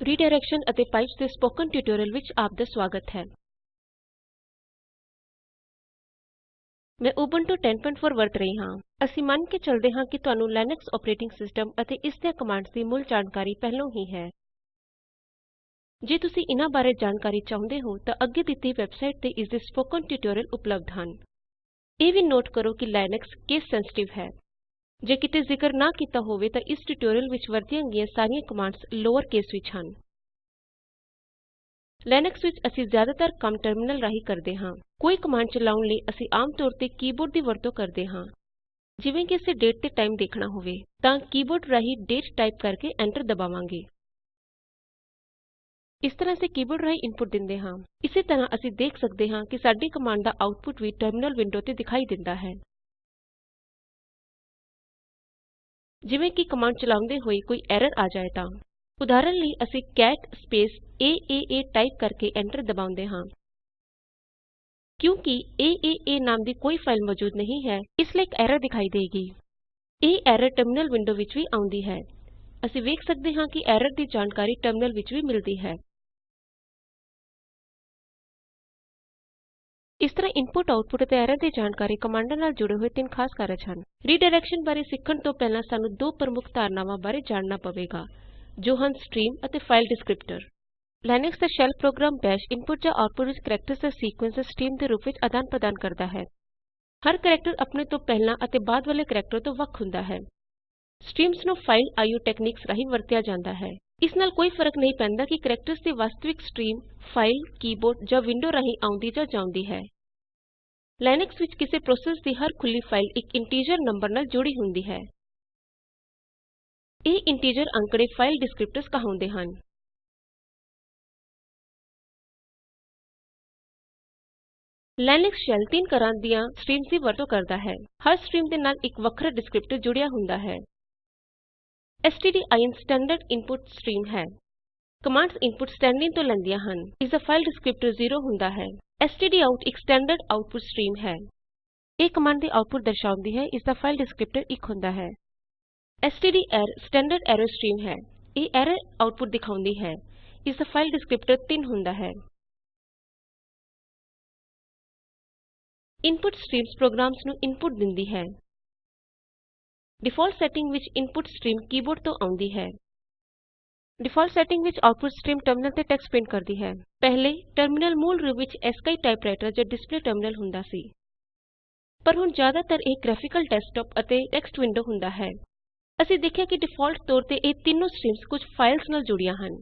Redirection ਅਤੇ pipes ਦੇ spoken tutorial ਵਿੱਚ ਆਪ ਦਾ ਸਵਾਗਤ ਹੈ। ਮੈਂ ਉਬੁੰਟੂ 1004 ਵਰਤ ਰਹੀ ਹਾਂ। ਅਸੀਂ ਮੰਨ ਕੇ ਚੱਲਦੇ ਹਾਂ ਕਿ ਤੁਹਾਨੂੰ ਲਿਨਕਸ ਆਪਰੇਟਿੰਗ ਸਿਸਟਮ ਅਤੇ ਇਸ ਦੀਆਂ ਕਮਾੰਡਸ ਦੀ ਮੁੱਲ ਜਾਣਕਾਰੀ ਪਹਿਲੋਂ ਹੀ ਹੈ। ਜੇ ਤੁਸੀਂ ਇਹਨਾਂ ਬਾਰੇ ਜਾਣਕਾਰੀ ਚਾਹੁੰਦੇ ਹੋ, ਤਾਂ ਅੱਗੇ ਦਿੱਤੀ ਵੈਬਸਾਈਟ ਤੇ ਇਸ ਦੇ ਸਪੋਕਨ ਟਿਊਟੋਰੀਅਲ ਉਪਲਬਧ ਹਨ। ਇਹ ਵੀ ਨੋਟ ਕਰੋ ਕਿ ਲਿਨਕਸ ਕੇਸ ਸੈਂਸਿਟਿਵ ਹੈ। ਜੇ ਕਿਤੇ ਜ਼ਿਕਰ ਨਾ ਕੀਤਾ ਹੋਵੇ ਤਾਂ ਇਸ ਟਿਊਟੋਰੀਅਲ ਵਿੱਚ ਵਰਤੀਆਂ ਗਈਆਂ ਸਾਰੀਆਂ ਕਮਾੰਡਸ ਲੋਅਰ ਕੇਸ ਵਿੱਚ ਹਨ। ਲਿਨਕਸ ਵਿੱਚ ਅਸੀਂ ਜ਼ਿਆਦਾਤਰ ਕੰਮ ਟਰਮਿਨਲ ਰਾਹੀਂ ਕਰਦੇ ਹਾਂ। ਕੋਈ ਕਮਾੰਡ ਚਲਾਉਣ ਲਈ ਅਸੀਂ ਆਮ ਤੌਰ ਤੇ ਕੀਬੋਰਡ ਦੀ ਵਰਤੋਂ ਕਰਦੇ ਹਾਂ। ਜਿਵੇਂ ਕਿ ਅਸੀਂ ਡੇਟ ਤੇ ਟਾਈਮ ਦੇਖਣਾ ਹੋਵੇ, ਤਾਂ ਕੀਬੋਰਡ ਰਾਹੀਂ ਡੇਟ ਟਾਈਪ ਕਰਕੇ ਐਂਟਰ ਦਬਾਵਾਂਗੇ। ਇਸ ਤਰ੍ਹਾਂ ਅਸੀਂ ਕੀਬੋਰਡ ਰਾਹੀਂ ਇਨਪੁਟ ਦਿੰਦੇ ਹਾਂ। ਇਸੇ ਤਰ੍ਹਾਂ ਅਸੀਂ ਦੇਖ ਸਕਦੇ ਹਾਂ ਕਿ ਸਾਡੀ ਕਮਾੰਡ ਦਾ ਆਉਟਪੁਟ ਵੀ ਟਰਮਿਨਲ ਵਿੰਡੋ ਤੇ ਦਿਖਾਈ ਦਿੰਦਾ ਹੈ। ਜਿਵੇਂ ਕਿ ਕਮਾੰਡ ਚਲਾਉਂਦੇ ਹੋਏ ਕੋਈ ਐਰਰ ਆ ਜਾਏ ਤਾਂ। ਉਦਾਹਰਣ ਲਈ ਅਸੀਂ ਕੈਟ ਸਪੇਸ ਏਏਏ ਟਾਈਪ ਕਰਕੇ ਐਂਟਰ ਦਬਾਉਂਦੇ ਹਾਂ। ਕਿਉਂਕਿ ਏਏਏ ਨਾਮ ਦੀ ਕੋਈ ਫਾਈਲ ਮੌਜੂਦ ਨਹੀਂ ਹੈ, ਇਸ ਲਈ ਇੱਕ ਐਰਰ ਦਿਖਾਈ ਦੇਗੀ ਇਹ ਐਰਰ ਟਰਮਿਨਲ ਵਿੰਡੋ ਵਿੱਚ ਵੀ ਆਉਂਦੀ ਹੈ। ਅਸੀਂ ਵੇਖ ਸਕਦੇ ਹਾਂ ਕਿ ਐਰਰ ਦੀ ਜਾਣਕਾਰੀ ਟਰਮਿਨਲ ਵਿੱਚ ਵੀ ਮਿਲਦੀ ਹੈ। ਇਸ ਤਰ੍ਹਾਂ ਇਨਪੁਟ ਆਉਟਪੁਟ ਅਤੇ ਐਰਰ ਦੀ ਜਾਣਕਾਰੀ ਕਮਾਂਡਾਂ ਨਾਲ ਜੁੜੇ ਹੋਏ ਤਿੰਨ ਖਾਸ ਕਾਰਜ ਹਨ। ਰੀਡਾਇਰੈਕਸ਼ਨ ਬਾਰੇ ਸਿੱਖਣ ਤੋਂ ਪਹਿਲਾਂ ਸਾਨੂੰ ਦੋ ਪ੍ਰਮੁੱਖ ਧਾਰਨਾਵਾਂ ਬਾਰੇ ਜਾਣਨਾ ਪਵੇਗਾ, ਜੋ ਹਨ ਸਟ੍ਰੀਮ ਅਤੇ ਫਾਈਲ ਡਿਸਕ੍ਰਿਪਟਰ ਲਿਨਕਸ ਦਾ ਸ਼ੈਲ ਪ੍ਰੋਗਰਾਮ ਬੈਸ਼ ਇਨਪੁਟ ਜਾਂ ਆਉਟਪੁਟ ਵਿੱਚ ਕੈਰੈਕਟਰਜ਼ ਦਾ ਸੀਕੁਏਂਸ ਦਾ ਸਟ੍ਰੀਮ ਦੇ ਰੂਪ ਵਿੱਚ ਆਦਾਨ ਪ੍ਰਦਾਨ ਕਰਦਾ ਹੈ। ਹਰ ਕੈਰੈਕਟਰ ਆਪਣੇ ਤੋਂ ਪਹਿਲਾਂ ਅਤੇ ਬਾਅਦ ਵਾਲੇ ਕੈਰੈਕਟਰ ਤੋਂ ਵੱਖ ਹੁੰਦਾ ਹੈ। ਸਟ੍ਰੀਮਜ਼ ਨੂੰ ਫਾਈਲ ਆਈਓ ਟੈਕਨੀਕਸ ਰਾਹੀਂ ਵਰਤਿਆ ਜਾਂਦਾ ਹੈ। ਇਸ ਨਾਲ ਕੋਈ ਫ਼ਰਕ ਨਹੀਂ ਪੈਂਦਾ ਕਿ ਕੈਰੈਕਟਰਜ਼ ਦੀ ਵਾਸਤਵਿਕ ਸਟ੍ਰੀਮ ਫਾਈਲ ਕੀਬੋਰਡ ਜਾਂ ਵਿੰਡੋ ਰਾਹੀਂ ਆਉਂਦੀ ਜਾਂ ਜਾਂਦੀ ਹੈ। ਲਿਨਕਸ ਵਿੱਚ ਕਿਸੇ ਪ੍ਰੋਸੈਸ ਦੀ ਹਰ ਖੁੱਲੀ ਫਾਈਲ ਇੱਕ ਇੰਟੀਜਰ ਨੰਬਰ ਨਾਲ ਜੁੜੀ ਹੁੰਦੀ ਹੈ। ਇਹ ਇੰਟੀਜਰ ਅੰਕੜੇ ਫਾਈਲ ਡਿਸਕ੍ਰਿਪਟਰਜ਼ ਕਹਾਉਂਦੇ ਹਨ। ਲਿਨਕਸ ਸ਼ੈਲ ਤਿੰਨ ਤਰ੍ਹਾਂ ਦੀਆਂ ਸਟ੍ਰੀਮਜ਼ ਦੀ ਵਰਤੋਂ ਕਰਦਾ ਹੈ। ਹਰ ਸਟ੍ਰੀਮ ਦੇ ਨਾਲ ਇੱਕ ਵੱਖਰਾ ਡਿਸਕ੍ਰਿਪਟਰ ਜੁੜਿਆ ਹੁੰਦਾ ਹੈ। Stdin ਸਟੈਂਡਰਡ ਇਨਪੁਟ ਸਟ੍ਰੀਮ ਹੈ। ਕਮਾੰਡਸ ਇਨਪੁਟ ਸਟੈਂਡਰਡਿਨ ਤੋਂ ਲੈਂਦੀਆਂ ਹਨ। ਇਸ ਦਾ ਫਾਈਲ ਡਿਸਕ੍ਰਿਪਟਰ 0 ਹੁੰਦਾ ਹੈ। stdout ਇੱਕ ਸਟੈਂਡਰਡ ਆਉਟਪੁਟ ਸਟ੍ਰੀਮ ਹੈ। ਇਹ ਕਮਾੰਡ ਦੀ ਆਉਟਪੁਟ ਦਰਸਾਉਂਦੀ ਹੈ। ਇਸ ਦਾ ਫਾਈਲ ਡਿਸਕ੍ਰਿਪਟਰ 1 ਹੁੰਦਾ ਹੈ। stdr ਸਟੈਂਡਰਡ ਐਰਰ ਸਟ੍ਰੀਮ ਹੈ। ਇਹ ਐਰਰ ਆਉਟਪੁਟ ਦਿਖਾਉਂਦੀ ਹੈ। ਇਸ ਦਾ ਫਾਈਲ ਡਿਸਕ੍ਰਿਪਟਰ 3 ਹੁੰਦਾ ਹੈ। ਇਨਪੁਟ ਸਟ੍ਰੀਮਜ਼ ਪ੍ਰੋਗਰਾਮਸ ਨੂੰ ਇਨਪੁਟ ਦਿੰਦੀ ਹੈ। ਡਿਫਾਲਟ ਸੈਟਿੰਗ ਵਿੱਚ ਇਨਪੁਟ ਸਟ੍ਰੀਮ ਕੀਬੋਰਡ ਤੋਂ ਆਉਂਦੀ ਹੈ। ਡਿਫਾਲਟ ਸੈਟਿੰਗ ਵਿੱਚ ਆਉਟਪੁਟ ਸਟ੍ਰੀਮ ਟਰਮਿਨਲ ਤੇ ਟੈਕਸਟ ਪ੍ਰਿੰਟ ਕਰਦੀ ਹੈ। ਪਹਿਲੇ ਟਰਮਿਨਲ ਮੂਲ ਰੂਪ ਵਿੱਚ ਐਸਕੀਆਈ ਟਾਈਪਰਾਈਟਰ ਜਾਂ ਡਿਸਪਲੇ ਟਰਮਿਨਲ ਹੁੰਦਾ ਸੀ। ਪਰ ਹੁਣ ਜ਼ਿਆਦਾਤਰ ਇਹ ਗ੍ਰਾਫਿਕਲ ਡੈਸਕਟੌਪ ਅਤੇ ਟੈਕਸਟ ਵਿੰਡੋ ਹੁੰਦਾ ਹੈ। ਅਸੀਂ ਦੇਖਿਆ ਕਿ ਡਿਫਾਲਟ ਤੌਰ ਤੇ ਇਹ ਤਿੰਨੋਂ ਸਟ੍ਰੀਮਜ਼ ਕੁਝ ਫਾਈਲਜ਼ ਨਾਲ ਜੁੜੀਆਂ ਹਨ।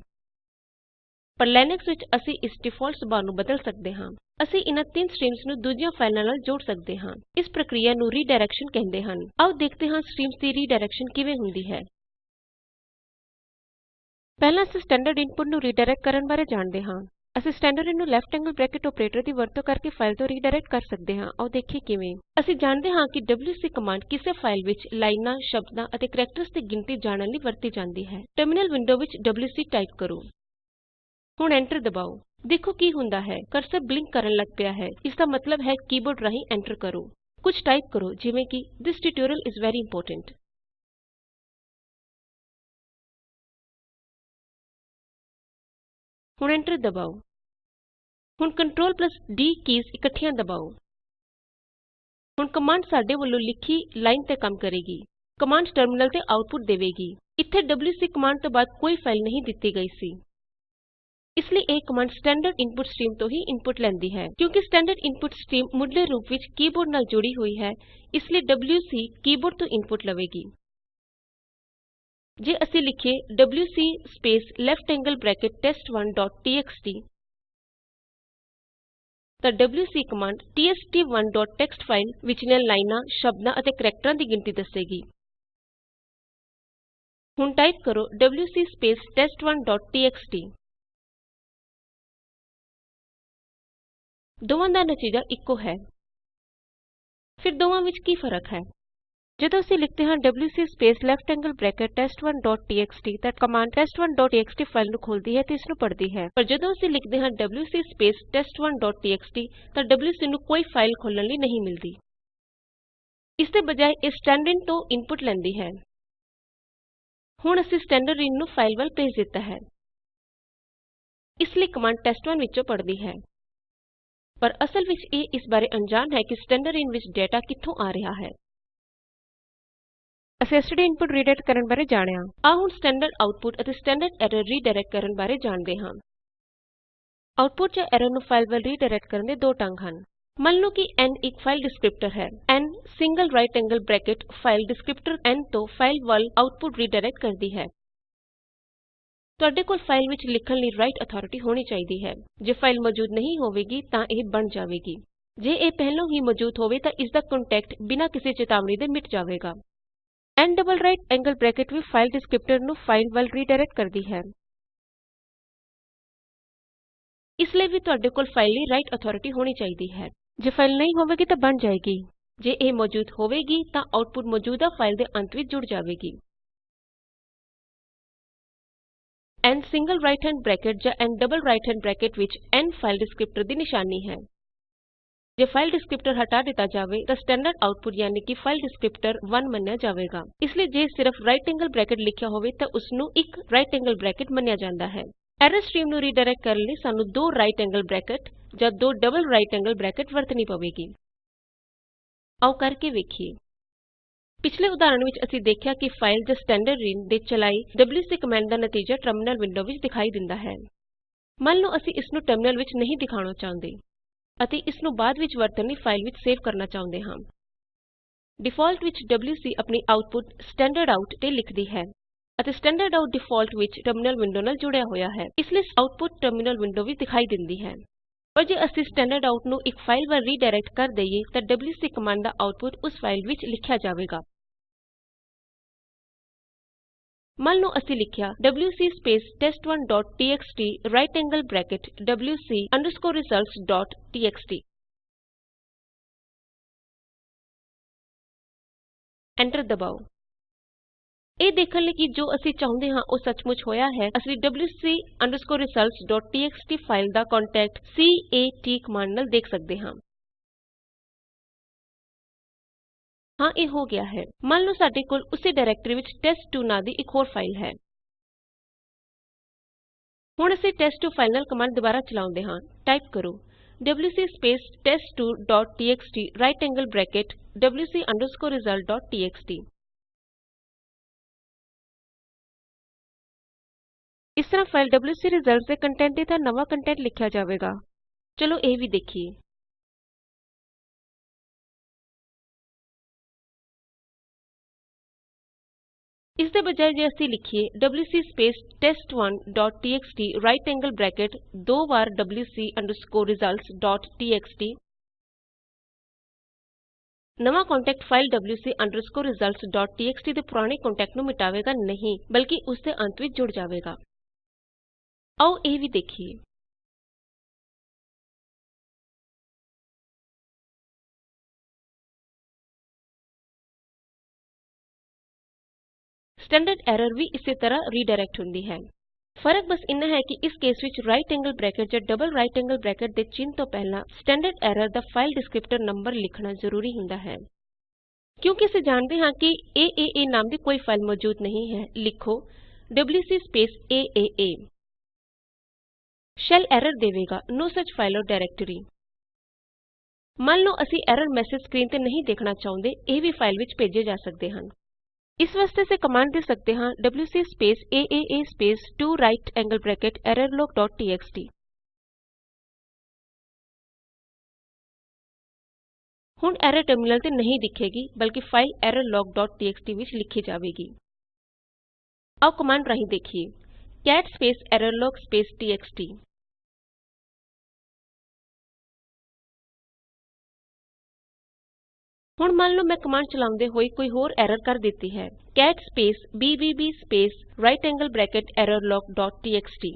ਪਰ ਲਿਨਕਸ ਵਿੱਚ ਅਸੀਂ ਇਸ ਡਿਫਾਲਟ ਸੁਭਾਅ ਨੂੰ ਬਦਲ ਸਕਦੇ ਹਾਂ। ਅਸੀਂ ਇਨ੍ਹਾਂ ਤਿੰਨ ਸਟ੍ਰੀਮਜ਼ ਨੂੰ ਦੂਜੀਆਂ ਫਾਈਲਾਂ ਨਾਲ ਜੋੜ ਸਕਦੇ ਹਾਂ। ਇਸ ਪ੍ਰਕਿਰਿਆ ਨੂੰ ਰੀਡਾਇਰੈਕਸ਼ਨ ਕਹਿੰਦੇ ਹਨ। ਆਓ ਦੇਖਦੇ ਹਾਂ ਸਟ੍ਰੀਮਜ਼ ਦੀ ਰੀਡਾਇਰੈਕਸ਼ਨ ਕਿਵੇਂ ਹੁੰਦੀ ਹੈ। ਪਹਿਲਾਂ ਅਸੀਂ ਸਟੈਂਡਰਡ ਇਨਪੁਟ ਨੂੰ ਰੀਡਾਇਰੈਕਟ ਕਰਨ ਬਾਰੇ ਜਾਣਦੇ ਹਾਂ। ਅਸੀਂ ਸਟੈਂਡਰਡਿਨ ਨੂੰ ਲੈਫਟ ਐਂਗਲ ਬ੍ਰੈਕਟ ਆਪਰੇਟਰ ਦੀ ਵਰਤੋਂ ਕਰਕੇ ਫਾਈਲ ਤੋਂ ਰੀਡਾਇਰੈਕਟ ਕਰ ਸਕਦੇ ਹਾਂ। ਆਓ ਦੇਖੀਏ ਕਿਵੇਂ। ਅਸੀਂ ਜਾਣਦੇ ਹਾਂ ਕਿ ਡਬਲਯੂਸੀ ਕਮਾੰਡ ਕਿਸੇ ਫਾਈਲ ਵਿੱਚ ਲਾਈਨਾਂ, ਸ਼ਬਦਾਂ ਅਤੇ ਕੈਰੈਕਟਰਜ਼ ਦੀ ਗਿਣਤੀ ਜਾਣਨ ਲਈ ਵਰਤੀ ਜਾਂਦੀ ਹੈ। ਟਰਮੀਨਲ ਵਿੰਡੋ ਵਿੱਚ ਡਬਲਯੂਸੀ ਟਾਈਪ ਕਰੋ। ਹੁਣ ਐਂਟਰ ਦਬਾਓ। ਦੇਖੋ ਕੀ ਹੁੰਦਾ ਹੈ। ਕਰਸਰ ਬਲਿੰਕ ਕਰਨ ਲੱਗ ਪਿਆ ਹੈ। ਇਸ ਦਾ ਮਤਲਬ ਹੈ ਕੀਬੋਰਡ ਰਾਹੀਂ ਐਂਟਰ ਕਰੋ। ਕੁਝ ਟਾਈਪ ਕਰੋ, ਜਿਵੇਂ ਕਿ this tutorial is very important ਹੁਣ ਐਂਟਰ ਦਬਾਓ। ਹੁਣ ਕੰਟਰੋਲ D ਕੀਜ਼ ਇਕੱਠੀਆਂ ਦਬਾਓ। ਹੁਣ ਕਮਾੰਡ ਸਾਡੇ ਵੱਲੋਂ ਲਿਖੀ ਲਾਈਨ ਤੇ ਕੰਮ ਕਰੇਗੀ। ਕਮਾੰਡ ਟਰਮਿਨਲ ਤੇ ਆਉਟਪੁਟ ਦੇਵੇਗੀ। ਇੱਥੇ ਡਬਲਯੂਸੀ ਕਮਾੰਡ ਤੋਂ ਬਾਅਦ ਕੋਈ ਫਾਈਲ ਨਹੀਂ ਦਿੱਤੀ ਗਈ ਸੀ। ਇਸ ਲਈ ਇਹ ਕਮਾੰਡ ਸਟੈਂਡਰਡ ਇਨਪੁਟ ਸਟ੍ਰੀਮ ਤੋਂ ਹੀ ਇਨਪੁਟ ਲੈਂਦੀ ਹੈ। ਕਿਉਂਕਿ ਸਟੈਂਡਰਡ ਇਨਪੁਟ ਸਟ੍ਰੀਮ ਮੁੱਢਲੇ ਰੂਪ ਵਿੱਚ ਕੀਬੋਰਡ ਨਾਲ ਜੁੜੀ ਹੋਈ ਹੈ, ਇਸ ਲਈ ਡਬਲਯੂਸੀ ਕੀਬੋਰਡ ਤੋਂ ਇਨਪੁਟ ਲਵੇਗੀ। ਜੇ ਅਸੀਂ ਲਿਖੀਏ WC space left angle bracket test one dot TXT, ਤਾਂ WC command test1 dot TXT file ਵਿਚਲੀਆਂ ਲਾਈਨਾਂ, ਸ਼ਬਦਾਂ ਅਤੇ ਕੈਰੈਕਟਰਾਂ ਦੀ ਗਿਣਤੀ ਦੱਸੇਗੀ। ਹੁਣ ਟਾਈਪ ਕਰੋ ਡਬਲਯੂਸੀ ਸਪੇਸ ਟੈਸਟ1 ਦੋਵਾਂ ਦਾ ਨਤੀਜਾ ਇੱਕੋ ਹੈ। ਫਿਰ ਦੋਵਾਂ ਵਿੱਚ ਕੀ ਫ਼ਰਕ ਹੈ? ਜਦੋਂ ਅਸੀਂ ਲਿਖਦੇ ਹਾਂ WC space left angle bracket test one ਤਾਂ ਕਮਾੰਡ ਟੈਸਟ1 ਫਾਈਲ ਨੂੰ ਖੋਲਦੀ ਹੈ ਤੇ ਇਸ ਨੂੰ ਪੜ੍ਹਦੀ ਹੈ। ਪਰ ਜਦੋਂ ਅਸੀਂ ਲਿਖਦੇ ਹਾਂ ਡਬਲਯੂਸੀ ਸਪੇਸ ਟੈਸਟ1 ਤਾਂ ਡਬਲਯੂਸੀ ਨੂੰ ਕੋਈ ਫਾਈਲ ਖੋਲ੍ਹਣ ਲਈ ਨਹੀਂ ਮਿਲਦੀ। ਇਸ ਦੇ ਬਜਾਏ ਇਹ ਸਟੈਂਡਰਡਿਨ ਤੋਂ ਇਨਪੁਟ ਲੈਂਦੀ ਹੈ। ਹੁਣ ਅਸੀਂ ਸਟੈਂਡਰਡਿਨ ਨੂੰ ਫਾਈਲ ਵੱਲ ਭੇਜ ਦਿੱਤਾ ਹੈ। ਇਸ ਲਈ ਕਮਾਂਡ ਟੈਸਟ1 ਵਿੱਚੋਂ ਪੜ੍ਹਦੀ ਹੈ। ਪਰ ਅਸਲ ਵਿੱਚ ਇਹ ਇਸ ਬਾਰੇ ਅਣਜਾਣ ਹੈ ਕਿ ਸਟੈਂਡਰਡਿਨ ਵਿੱਚ ਡੇਟਾ ਕਿੱਥੋਂ ਆ ਰਿਹਾ ਹੈ। ਅਸੀਂ ਐਸਟੀਡੀ ਇਨਪੁਟ ਰੀਡਾਇਰੈਕਟ ਕਰਨ ਬਾਰੇ ਜਾਣਿਆ। ਆਓ ਹੁਣ ਸਟੈਂਡਰਡ ਆਉਟਪੁਟ ਅਤੇ ਸਟੈਂਡਰਡ ਐਰਰ ਰੀਡਾਇਰੈਕਟ ਕਰਨ ਬਾਰੇ ਜਾਣਦੇ ਹਾਂ। ਆਉਟਪੁਟ ਜਾਂ ਐਰਰ ਨੂੰ ਫਾਈਲ ਵੱਲ ਰੀਡਾਇਰੈਕਟ ਕਰਨ ਦੇ ਦੋ ਢੰਗ ਹਨ। ਮੰਨ ਲਓ ਕਿ n ਇੱਕ ਫਾਈਲ ਡਿਸਕ੍ਰਿਪਟਰ ਹੈ। n single right angle bracket file descriptor n ਤੋਂ ਫਾਈਲ ਵੱਲ ਆਉਟਪੁਟ ਰੀਡਾਇਰੈਕਟ ਕਰਦੀ ਹੈ। ਤੁਹਾਡੇ ਕੋਲ ਫਾਈਲ ਵਿੱਚ ਲਿਖਣ ਲਈ ਰਾਈਟ ਅਥਾਰਟੀ ਹੋਣੀ ਚਾਹੀਦੀ ਹੈ। ਜੇ ਫਾਈਲ ਮੌਜੂਦ ਨਹੀਂ ਹੋਵੇਗੀ, ਤਾਂ ਇਹ ਬਣ ਜਾਵੇਗੀ। ਜੇ ਇਹ ਪਹਿਲਾਂ ਹੀ ਮੌਜੂਦ ਹੋਵੇ, ਤਾਂ ਇਸ ਦਾ ਕੰਟੈਂਟ ਬਿਨਾਂ ਕਿਸੇ ਚੇਤਾਵਨੀ ਦੇ ਮਿਟ ਜਾਵੇਗਾ। N double right angle bracket ਵੀ ਫਾਈਲ ਡਿਸਕ੍ਰਿਪਟਰ ਨੂੰ ਫਾਈਲ ਵੱਲ ਰੀਡਾਇਰੈਕਟ ਕਰਦੀ ਹੈ। ਇਸ ਲਈ ਵੀ ਤੁਹਾਡੇ ਕੋਲ ਫਾਈਲ ਲਈ ਰਾਈਟ ਅਥਾਰਟੀ ਹੋਣੀ ਚਾਹੀਦੀ ਹੈ। ਜੇ ਫਾਈਲ ਨਹੀਂ ਹੋਵੇਗੀ, ਤਾਂ ਬਣ ਜਾਏਗੀ। ਜੇ ਇਹ ਮੌਜੂਦ ਹੋਵੇਗੀ, ਤਾਂ ਆਉਟਪੁਟ ਮੌਜੂਦਾ ਫਾਈਲ ਦੇ ਅੰਤ ਵਿੱਚ ਜੁੜ ਜਾਵੇਗੀ। N single right hand bracket ਜਾਂ n double right hand bracket ਵਿੱਚ n ਫਾਈਲ ਡਿਸਕ੍ਰਿਪਟਰ ਦੀ ਨਿਸ਼ਾਨੀ ਹੈ। ਜੇ ਫਾਈਲ ਡਿਸਕ੍ਰਿਪਟਰ ਹਟਾ ਦਿੱਤਾ ਜਾਵੇ ਤਾਂ ਸਟੈਂਡਰਡ ਆਉਟਪੁਟ ਯਾਨੀ ਕਿ ਫਾਈਲ ਡਿਸਕ੍ਰਿਪਟਰ 1 ਮੰਨਿਆ ਜਾਵੇਗਾ। ਇਸ ਲਈ ਜੇ ਸਿਰਫ ਰਾਈਟ ਐਂਗਲ ਬ੍ਰੈਕਟ ਲਿਖਿਆ ਹੋਵੇ ਤਾਂ ਉਸ ਨੂੰ ਇੱਕ ਰਾਈਟ ਐਂਗਲ ਬ੍ਰੈਕਟ ਮੰਨਿਆ ਜਾਂਦਾ ਹੈ। ਐਰਰ ਸਟ੍ਰੀਮ ਨੂੰ ਰੀਡਾਇਰੈਕਟ ਕਰਨ ਲਈ ਸਾਨੂੰ ਦੋ ਰਾਈਟ ਐਂਗਲ ਬ੍ਰੈਕਟ ਜਾਂ ਦੋ ਡਬਲ ਰਾਈਟ ਐਂਗਲ ਬ੍ਰੈਕਟ ਵਰਤਣੀ ਪਵੇਗੀ। ਆਓ ਕਰਕੇ ਵੇਖੀਏ। ਪਿਛਲੇ ਉਦਾਹਰਣ ਵਿੱਚ ਅਸੀਂ ਦੇਖਿਆ ਕਿ ਫਾਈਲ ਜਾਂ ਸਟੈਂਡਰਡਿਨ ਦੇ ਚਲਾਈ ਡਬਲਯੂਸੀ ਕਮਾਂਡ ਦਾ ਨਤੀਜਾ ਟਰਮਿਨਲ ਵਿੰਡੋ ਵਿੱਚ ਦਿਖਾਈ ਦਿੰਦਾ ਹੈ। ਮੰਨ ਲਓ ਅਸੀਂ ਇਸ ਨੂੰ ਟਰਮਿਨਲ ਵਿੱਚ ਨਹੀਂ ਦਿਖਾਉਣਾ ਚਾਹੁੰਦੇ ਅਤੇ ਇਸ ਨੂੰ ਬਾਅਦ ਵਿੱਚ ਵਰਤਣ ਲਈ ਫਾਈਲ ਵਿੱਚ ਸੇਵ ਕਰਨਾ ਚਾਹੁੰਦੇ ਹਾਂ। ਡਿਫਾਲਟ ਵਿੱਚ ਡਬਲਯੂਸੀ ਆਪਣੀ ਆਉਟਪੁਟ ਸਟੈਂਡਰਡਆਊਟ ਤੇ ਲਿਖਦੀ ਹੈ ਅਤੇ ਸਟੈਂਡਰਡਆਊਟ ਡਿਫਾਲਟ ਵਿੱਚ ਟਰਮਿਨਲ ਵਿੰਡੋ ਨਾਲ ਜੁੜਿਆ ਹੋਇਆ ਹੈ। ਇਸ ਲਈ ਆਉਟਪੁਟ ਟਰਮਿਨਲ ਵਿੰਡੋ ਵਿੱਚ ਦਿਖਾਈ ਦਿੰਦੀ ਹੈ। ਪਰ ਜੇ ਅਸੀਂ ਸਟੈਂਡਰਡਆਊਟ ਨੂੰ ਇੱਕ ਫਾਈਲ ਵੱਲ ਰੀਡਾਇਰੈਕਟ ਕਰ ਦਈਏ ਤਾਂ ਡਬਲਯੂਸੀ ਕਮਾਂਡ ਦਾ ਆਉਟਪੁਟ ਉਸ ਫਾਈਲ ਵਿੱਚ ਲਿਖਿਆ ਜਾਵੇਗਾ। ਮੰਨ ਲਓ ਅਸੀਂ ਲਿਖਿਆ WC space test one dot TXT right angle bracket wc results dot txt enter ਦਬਾਓ ਇਹ ਦੇਖਣ ਲਈ ਕਿ ਜੋ ਅਸੀਂ ਚਾਹੁੰਦੇ ਹਾਂ ਉਹ ਸੱਚਮੁੱਚ ਹੋਇਆ ਹੈ ਅਸੀਂ wc results ਡੋਟ txt ਫਾਈਲ ਦਾ ਕੰਟੈਂਟ cat ਕਮਾਂਡ ਨਾਲ ਦੇਖ ਸਕਦੇ ਹਾਂ ਹਾਂ, ਇਹ ਹੋ ਗਿਆ ਹੈ। ਮੰਨ ਲਓ ਸਾਡੇ ਕੋਲ ਉਸੇ ਡਾਇਰੈਕਟਰੀ ਵਿੱਚ ਟੈਸਟ2 ਨਾਂ ਦੀ ਇੱਕ ਹੋਰ ਫਾਈਲ ਹੈ। ਹੁਣ ਅਸੀਂ ਟੈਸਟ2 ਫਾਈਲ ਨਾਲ ਕਮਾਂਡ ਦੁਬਾਰਾ ਚਲਾਉਂਦੇ ਹਾਂ। ਟਾਈਪ ਕਰੋ WC space test two right angle bracket wc result dot ਇਸ ਤਰ੍ਹਾਂ ਫਾਈਲ wc results ਦੇ ਕੰਟੈਂਟ ਦੀ ਥਾਂ ਨਵਾਂ ਕੰਟੈਂਟ ਲਿਖਿਆ ਜਾਵੇਗਾ। ਚਲੋ ਇਹ ਵੀ ਦੇਖੀਏ। ਇਸ ਦੇ ਬਜਾਏ ਜੇ ਅਸੀਂ ਲਿਖੀਏ WC space test one dot TXT right angle bracket ਦੋ ਵਾਰ wc results ਡੋਟ txt ਨਵਾਂ content file wc results dot txt ਦੇ ਪੁਰਾਣੇ ਕੰਟੈਂਟ ਨੂੰ ਮਿਟਾਵੇਗਾ ਨਹੀਂ ਬਲਕਿ ਉਸ ਦੇ ਅੰਤ ਵਿੱਚ ਜੁੜ ਜਾਵੇਗਾ ਆਓ ਇਹ ਵੀ ਦੇਖੀਏ ਸਟੈਂਡਰਡ ਐਰਰ ਵੀ ਇਸੇ ਤਰ੍ਹਾਂ ਰੀਡਾਇਰੈਕਟ ਹੁੰਦੀ ਹੈ। ਫ਼ਰਕ ਬਸ ਇੰਨਾ ਹੈ ਕਿ ਇਸ ਕੇਸ ਵਿੱਚ ਰਾਈਟ ਐਂਗਲ ਬ੍ਰੈਕਟ ਜਾਂ ਡਬਲ ਰਾਈਟ ਐਂਗਲ ਬ੍ਰੈਕਟ ਦੇ ਚਿੰਨ੍ਹ ਤੋਂ ਪਹਿਲਾਂ ਸਟੈਂਡਰਡ ਐਰਰ ਦਾ ਫਾਈਲ ਡਿਸਕ੍ਰਿਪਟਰ ਨੰਬਰ ਲਿਖਣਾ ਜ਼ਰੂਰੀ ਹੁੰਦਾ ਹੈ। ਕਿਉਂਕਿ ਅਸੀਂ ਜਾਣਦੇ ਹਾਂ ਕਿ ਏਏਏ ਨਾਮ ਦੀ ਕੋਈ ਫਾਈਲ ਮੌਜੂਦ ਨਹੀਂ ਹੈ, ਲਿਖੋ WC space AAA shell error ਦੇਵੇਗਾ ਨੋ ਸੁਚ ਫਾਈਲ ਓਰ ਡਾਇਰੈਕਟਰੀ ਮੰਨ ਲਓ ਅਸੀਂ ਐਰਰ ਮੈਸੇਜ ਸਕਰੀਨ ਤੇ ਨਹੀਂ ਦੇਖਣਾ ਚਾਹੁੰਦੇ, ਇਹ ਵੀ ਫਾਈਲ ਵਿੱਚ ਭੇਜੇ ਜਾ ਸਕਦੇ ਹਨ। ਇਸ ਵਾਸਤੇ ਅਸੀਂ ਕਮਾਂਡ ਦੇ ਸਕਦੇ ਹਾਂ WC space AAA space 2 right angle bracket errorlog dot txt ਹੁਣ ਐਰਰ ਟਰਮਿਨਲ ਤੇ ਨਹੀਂ ਦਿਖੇਗੀ ਬਲਕਿ ਫਾਈਲ errorlog ਡੋਟ txt ਵਿੱਚ ਲਿਖੀ ਜਾਵੇਗੀ ਆਓ ਕਮਾਂਡ ਰਾਹੀਂ ਦੇਖੀਏ cat space errorlog space txt ਹੁਣ ਮੰਨ ਲਓ ਮੈਂ ਕਮਾਂਡ ਚਲਾਉਂਦੇ ਹੋਏ ਕੋਈ ਹੋਰ ਐਰਰ ਕਰ ਦਿੱਤੀ ਹੈ। Cat space BBB space right angle bracket errorlog dot txt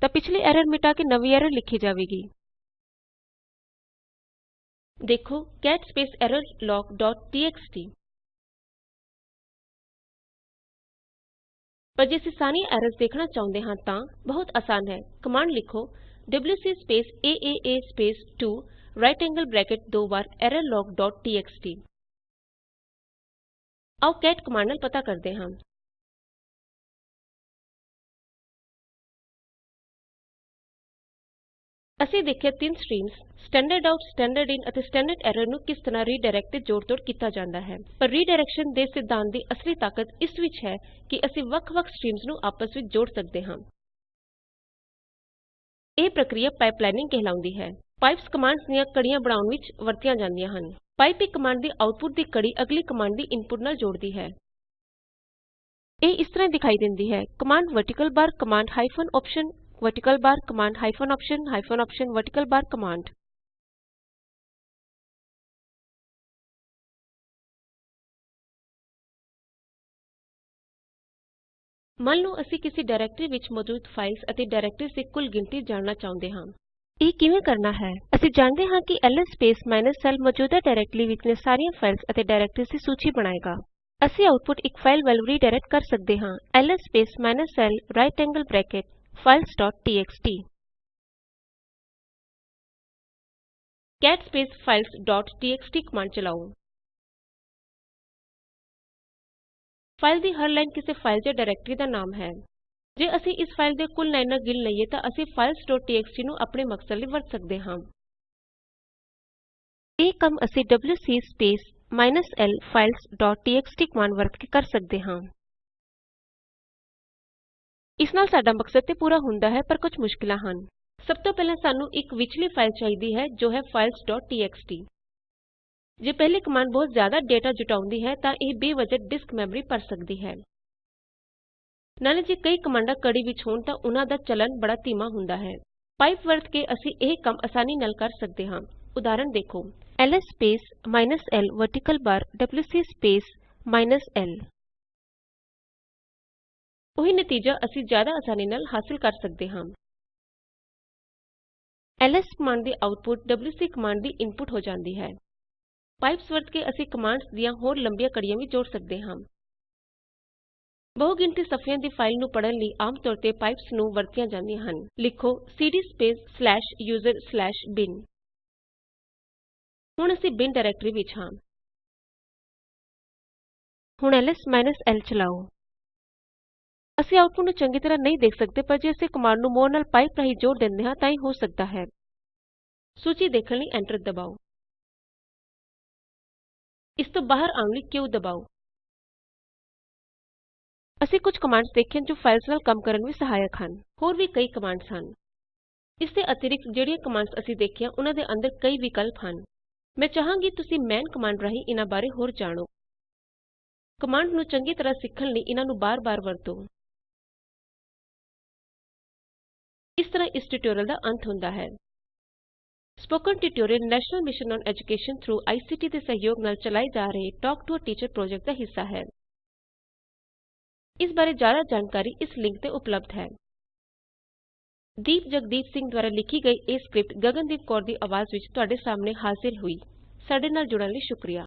ਤਾਂ ਪਿਛਲੀ ਐਰਰ ਮਿਟਾ ਕੇ ਨਵੀਂ ਐਰਰ ਲਿਖੀ ਜਾਵੇਗੀ। ਦੇਖੋ cat space errorlog dot txt ਪਰ ਜੇ ਅਸੀਂ ਸਾਰੀਆਂ ਐਰਰਜ਼ ਦੇਖਣਾ ਚਾਹੁੰਦੇ ਹਾਂ ਤਾਂ ਬਹੁਤ ਆਸਾਨ ਹੈ। ਕਮਾਂਡ ਲਿਖੋ WC space aaa space 2 right angle bracket दो बार errorlog.txt आओ कैट कमांड ਨਾਲ ਪਤਾ ਕਰਦੇ ਹਾਂ। ਅਸੀਂ ਦੇਖਿਆ ਤਿੰਨ streams standard out standard in ਅਤੇ ਸਟੈਂਡਰਡ ਐਰਰ ਨੂੰ ਕਿਸ ਤਰ੍ਹਾਂ ਰੀਡਾਇਰੈਕਟ ਤੇ ਜੋੜ-ਤੋੜ ਕੀਤਾ ਜਾਂਦਾ ਹੈ। ਪਰ ਰੀਡਾਇਰੈਕਸ਼ਨ ਦੇ ਸਿਧਾਂਤ ਦੀ ਅਸਲੀ ਤਾਕਤ ਇਸ ਵਿੱਚ ਹੈ ਕਿ ਅਸੀਂ ਵੱਖ-ਵੱਖ ਸਟ੍ਰੀਮਜ਼ ਨੂੰ ਆਪਸ ਵਿੱਚ ਜੋੜ ਸਕਦੇ ਹਾਂ। ਇਹ ਪ੍ਰਕ੍ਰਿਆ ਪਾਈਪਲਾਈਨਿੰਗ ਕਹਿਲਾਉਂਦੀ ਹੈ। ਪਾਈਪਸ ਕਮਾੰਡਸ ਦੀਆਂ ਕੜੀਆਂ ਬਣਾਉਣ ਵਿੱਚ ਵਰਤੀਆਂ ਜਾਂਦੀਆਂ ਹਨ। ਪਾਈਪ ਇੱਕ ਕਮਾੰਡ ਦੀ ਆਉਟਪੁਟ ਦੀ ਕੜੀ ਅਗਲੀ ਕਮਾਂਡ ਦੀ ਇਨਪੁਟ ਨਾਲ ਜੋੜਦੀ ਹੈ। ਇਹ ਇਸ ਤਰ੍ਹਾਂ ਦਿਖਾਈ ਦਿੰਦੀ ਹੈ। Command vertical bar command hyphen option vertical bar command hyphen option hyphen option vertical bar command. ਮੰਨ ਲਓ ਅਸੀਂ ਕਿਸੇ ਡਾਇਰੈਕਟਰੀ ਵਿੱਚ ਮੌਜੂਦ ਫਾਈਲਜ਼ ਅਤੇ ਡਾਇਰੈਕਟਰੀਜ਼ ਦੀ ਕੁੱਲ ਗਿਣਤੀ ਜਾਣਨਾ ਚਾਹੁੰਦੇ ਹਾਂ। ਇਹ ਕਿਵੇਂ ਕਰਨਾ ਹੈ? ਅਸੀਂ ਜਾਣਦੇ ਹਾਂ ਕਿ ਐਲਐਸ ਸਪੇਸ l ਮੌਜੂਦਾ ਡਾਇਰੈਕਟਰੀ ਵਿਚਲੀਆਂ ਸਾਰੀਆਂ ਫਾਈਲਜ਼ ਅਤੇ ਡਾਇਰੈਕਟਰੀਜ਼ ਦੀ ਸੂਚੀ ਬਣਾਏਗਾ। ਅਸੀਂ ਆਉਟਪੁਟ ਇੱਕ ਫਾਈਲ ਵੱਲ ਰੀਡਾਇਰੈਕਟ ਕਰ ਸਕਦੇ ਹਾਂ। LS space l right angle bracket files dot TXT. Cat space ਚਲਾਓ। ਫਾਈਲ ਦੀ ਹਰ ਲਾਈਨ ਕਿਸੇ ਫਾਈਲ ਜਾਂ ਡਾਇਰੈਕਟਰੀ ਦਾ ਨਾਮ ਹੈ। ਜੇ ਅਸੀਂ ਇਸ ਫਾਈਲ ਦੀਆਂ ਕੁੱਲ ਲਾਈਨਾਂ ਗਿਣ ਲਈਏ ਤਾਂ ਅਸੀਂ filesਟੀਐਕਸਟੀ ਨੂੰ ਆਪਣੇ ਮਕਸਦ ਲਈ ਵਰਤ ਸਕਦੇ ਹਾਂ। ਇਹ ਕੰਮ ਅਸੀਂ ਡਬਲਯੂਸੀ ਸਪੇਸ l filesਟੀਐਕਸਟੀ ਕਮਾੰਡ ਵਰਤ ਕੇ ਕਰ ਸਕਦੇ ਹਾਂ। ਇਸ ਨਾਲ ਸਾਡਾ ਮਕਸਦ ਤੇ ਪੂਰਾ ਹੁੰਦਾ ਹੈ ਪਰ ਕੁਝ ਮੁਸ਼ਕਿਲਾਂ ਹਨ। ਸਭ ਤੋਂ ਪਹਿਲਾਂ ਸਾਨੂੰ ਇੱਕ ਵਿਚਲੀ ਫਾਈਲ ਚਾਹੀਦੀ ਹੈ ਜੋ ਹੈ filesਟੀਐਕਸਟੀ ਜੇ ਪਹਿਲੀ ਕਮਾੰਡ ਬਹੁਤ ਜ਼ਿਆਦਾ ਡੇਟਾ ਜੁਟਾਉਂਦੀ ਹੈ, ਤਾਂ ਇਹ ਬੇਵਜ੍ਹਾ ਡਿਸਕ ਮੈਮਰੀ ਭਰ ਸਕਦੀ ਹੈ। ਨਾਲੇ ਜੇ ਕਈ ਕਮਾੰਡਾਂ ਕੜੀ ਵਿੱਚ ਹੋਣ, ਤਾਂ ਉਨਾਂ ਦਾ ਚਲਨ ਬੜਾ ਧੀਮਾ ਹੁੰਦਾ ਹੈ। ਪਾਈਪ ਵਰਤ ਕੇ ਅਸੀਂ ਇਹ ਕੰਮ ਆਸਾਨੀ ਨਾਲ ਕਰ ਸਕਦੇ ਹਾਂ। ਉਦਾਹਰਣ ਦੇਖੋ LS space l vertical bar WC space l ਉਹੀ ਨਤੀਜਾ ਅਸੀਂ ਜ਼ਿਆਦਾ ਆਸਾਨੀ ਨਾਲ ਹਾਸਿਲ ਕਰ ਸਕਦੇ ਹਾਂ। ਐਲਐਸ ਕਮਾੰਡ ਦੀ ਆਉਟਪੁਟ ਡਬਲਯੂਸੀ ਕਮਾੰਡ ਦੀ ਇਨਪੁਟ ਹੋ ਜਾਂਦੀ ਹੈ। ਪਾਈਪਸ ਵਰਤ ਕੇ ਅਸੀਂ ਕਮਾਂਡਸ ਦੀਆਂ ਹੋਰ ਲੰਬੀਆਂ ਕੜੀਆਂ ਵੀ ਜੋੜ ਸਕਦੇ ਹਾਂ। ਬਹੁਗਿਣਤੀ ਸਫ਼ਿਆਂ ਦੀ ਫਾਈਲ ਨੂੰ ਪੜ੍ਹਨ ਲਈ ਆਮ ਤੌਰ ਤੇ ਪਾਈਪਸ ਨੂੰ ਵਰਤੀਆਂ ਜਾਂਦੀਆਂ ਹਨ। ਲਿਖੋ CD space slash user slash bin ਹੁਣ ਅਸੀਂ ਬਿਨ ਡਾਇਰੈਕਟਰੀ ਵਿੱਚ ਹਾਂ। ਹੁਣ ਐਲਐਸ l ਚਲਾਓ। ਅਸੀਂ ਆਉਟਪੁਟ ਨੂੰ ਚੰਗੀ ਤਰ੍ਹਾਂ ਨਹੀਂ ਦੇਖ ਸਕਦੇ, ਪਰ ਜੇ ਅਸੀਂ ਕਮਾਂਡ ਨੂੰ ਮੋਰ ਨਾਲ ਪਾਈਪ ਰਾਹੀਂ ਜੋੜ ਦਿੰਦੇ ਹਾਂ, ਤਾਂ ਇਹ ਹੋ ਸਕਦਾ ਹੈ। ਸੂਚੀ ਦੇਖਣ ਲਈ ਐਂਟਰ ਦਬਾਓ। ਇਸ ਤੋਂ ਬਾਹਰ ਆਉਣ ਲਈ q ਦਬਾਓ? ਅਸੀਂ ਕੁਝ ਕਮਾਂਡਸ ਦੇਖੀਆਂ ਜੋ ਫਾਈਲਜ਼ ਨਾਲ ਕੰਮ ਕਰਨ ਵਿੱਚ ਸਹਾਇਕ ਹਨ। ਹੋਰ ਵੀ ਕਈ ਕਮਾਂਡਸ ਹਨ। ਇਸ ਦੇ ਅਤਿਰਿਕਤ ਜਿਹੜੀਆਂ ਕਮਾਂਡਸ ਅਸੀਂ ਦੇਖੀਆਂ ਉਨਾਂ ਦੇ ਅੰਦਰ ਕਈ ਵਿਕਲਪ ਹਨ। ਮੈਂ ਚਾਹਾਂਗੀ ਤੁਸੀਂ ਮੈਨ ਕਮਾਂਡ ਰਾਹੀਂ ਇਨਾਂ ਬਾਰੇ ਹੋਰ ਜਾਣੋ। ਕਮਾਂਡ ਨੂੰ ਚੰਗੀ ਤਰ੍ਹਾਂ ਸਿੱਖਣ ਲਈ ਇਹਨਾਂ ਨੂੰ ਬਾਰ-ਬਾਰ ਵਰਤੋ। ਇਸ ਤਰ੍ਹਾਂ ਇਸ ਟਿਊਟੋਰਿਅਲ ਦਾ ਅੰਤ ਹੁੰਦਾ ਹੈ। Spoken tutorial national mission on education through ICT ਦੇ ਸਹਿਯੋਗ ਨਾਲ ਚਲਾਏ ਜਾ ਰਹੇ talk to a teacher project ਦਾ ਹਿੱਸਾ ਹੈ। ਇਸ ਬਾਰੇ ਜ਼ਿਆਦਾ ਜਾਣਕਾਰੀ ਇਸ ਲਿੰਕ ਤੇ ਉਪਲਬਧ ਹੈ। ਦੀਪ ਜਗਦੀਪ ਸਿੰਘ ਦੁਆਰਾ ਲਿਖੀ ਗਈ ਇਹ ਸਕ੍ਰਿਪਟ ਗਗਨਦੀਪ ਕੌਰ ਦੀ ਆਵਾਜ਼ ਵਿੱਚ ਤੁਹਾਡੇ ਸਾਹਮਣੇ ਹਾਜ਼ਿਰ ਹੋਈ। ਸਾਡੇ ਨਾਲ ਜੁੜਨ ਲਈ ਸ਼ੁਕਰੀਆ।